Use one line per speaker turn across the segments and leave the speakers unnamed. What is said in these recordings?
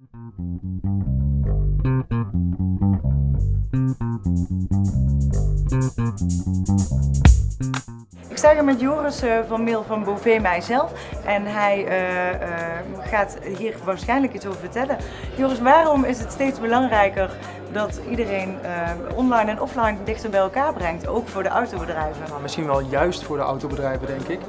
Thank you. Ik sta hier met Joris uh, van Mail van Bové Mijzelf en hij uh, uh, gaat hier waarschijnlijk iets over vertellen. Joris, waarom is het steeds belangrijker dat iedereen online en offline dichter bij elkaar brengt, ook voor de autobedrijven?
Nou, misschien wel juist voor de autobedrijven, denk ik.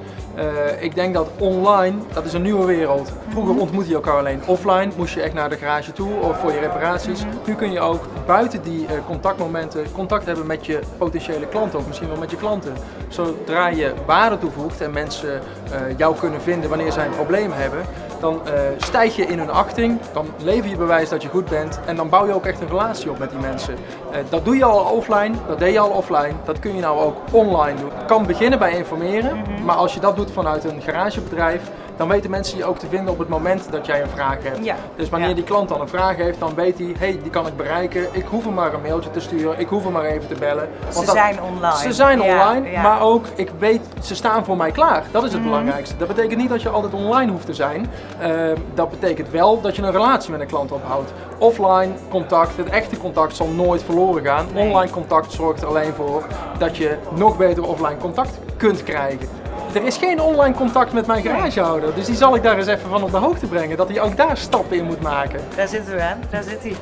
ik denk dat online, dat is een nieuwe wereld. Vroeger mhm. ontmoette je elkaar alleen offline, moest je echt naar de garage toe of voor je reparaties. Mhm. Nu kun je ook buiten die contactmomenten contact hebben met je potentiële klanten of misschien met je klanten. Zodra je waarde toevoegt en mensen uh, jou kunnen vinden wanneer zij een probleem hebben, dan uh, stijg je in hun achting, dan lever je bewijs dat je goed bent en dan bouw je ook echt een relatie op met die mensen. Uh, dat doe je al offline, dat deed je al offline, dat kun je nou ook online doen. Je kan beginnen bij informeren, mhm. maar als je dat doet vanuit een garagebedrijf, dan weten mensen je ook te vinden op het moment dat jij een vraag hebt. Ja. Dus wanneer die klant dan een vraag heeft, dan weet hij, hey, die kan ik bereiken. Ik hoef hem maar een mailtje te sturen, ik hoef hem maar even te bellen.
Want ze zijn online.
Ze zijn online, maar ook, ik weet, ze staan voor mij klaar. Dat is het mhm. belangrijkste. Dat betekent niet dat je altijd online hoeft te zijn. Ehm, dat betekent wel dat je een relatie met een klant ophoudt. Offline contact, het echte contact zal nooit verloren gaan. Online contact zorgt er alleen voor dat je nog beter offline contact kunt krijgen. Er is geen online contact met mijn garagehouder, dus die zal ik daar eens even van op de hoogte brengen, dat hij ook daar stappen in moet maken.
Daar zitten we aan, daar zit hij.